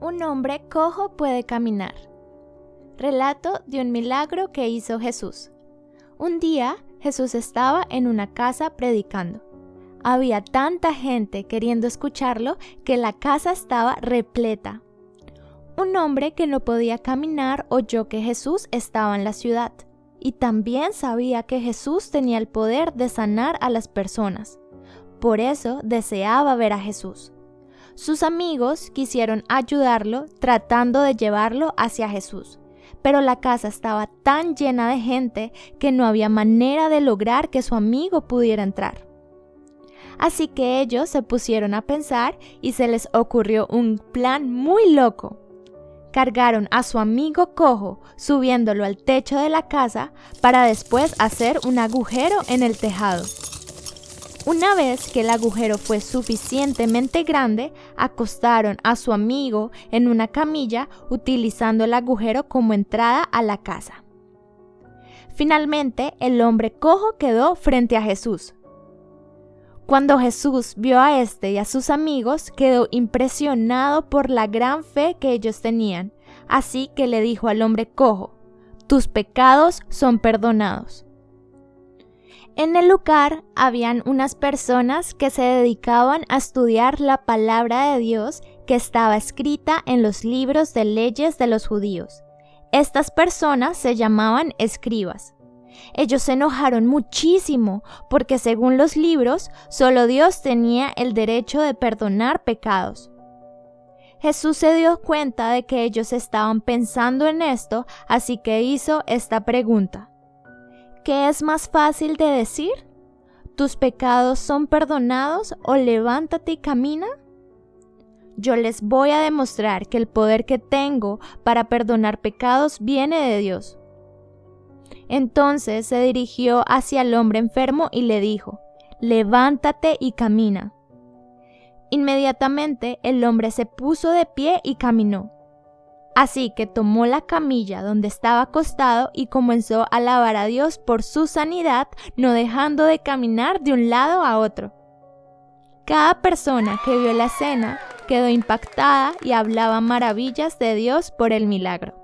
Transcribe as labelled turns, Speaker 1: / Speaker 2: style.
Speaker 1: Un hombre cojo puede caminar. Relato de un milagro que hizo Jesús. Un día Jesús estaba en una casa predicando. Había tanta gente queriendo escucharlo que la casa estaba repleta. Un hombre que no podía caminar oyó que Jesús estaba en la ciudad y también sabía que Jesús tenía el poder de sanar a las personas. Por eso deseaba ver a Jesús. Sus amigos quisieron ayudarlo tratando de llevarlo hacia Jesús, pero la casa estaba tan llena de gente que no había manera de lograr que su amigo pudiera entrar. Así que ellos se pusieron a pensar y se les ocurrió un plan muy loco. Cargaron a su amigo cojo subiéndolo al techo de la casa para después hacer un agujero en el tejado. Una vez que el agujero fue suficientemente grande, acostaron a su amigo en una camilla utilizando el agujero como entrada a la casa. Finalmente, el hombre cojo quedó frente a Jesús. Cuando Jesús vio a este y a sus amigos, quedó impresionado por la gran fe que ellos tenían, así que le dijo al hombre cojo, tus pecados son perdonados. En el lugar habían unas personas que se dedicaban a estudiar la palabra de Dios que estaba escrita en los libros de leyes de los judíos. Estas personas se llamaban escribas. Ellos se enojaron muchísimo porque según los libros solo Dios tenía el derecho de perdonar pecados. Jesús se dio cuenta de que ellos estaban pensando en esto, así que hizo esta pregunta. ¿Qué es más fácil de decir? ¿Tus pecados son perdonados o levántate y camina? Yo les voy a demostrar que el poder que tengo para perdonar pecados viene de Dios. Entonces se dirigió hacia el hombre enfermo y le dijo, levántate y camina. Inmediatamente el hombre se puso de pie y caminó. Así que tomó la camilla donde estaba acostado y comenzó a alabar a Dios por su sanidad, no dejando de caminar de un lado a otro. Cada persona que vio la escena quedó impactada y hablaba maravillas de Dios por el milagro.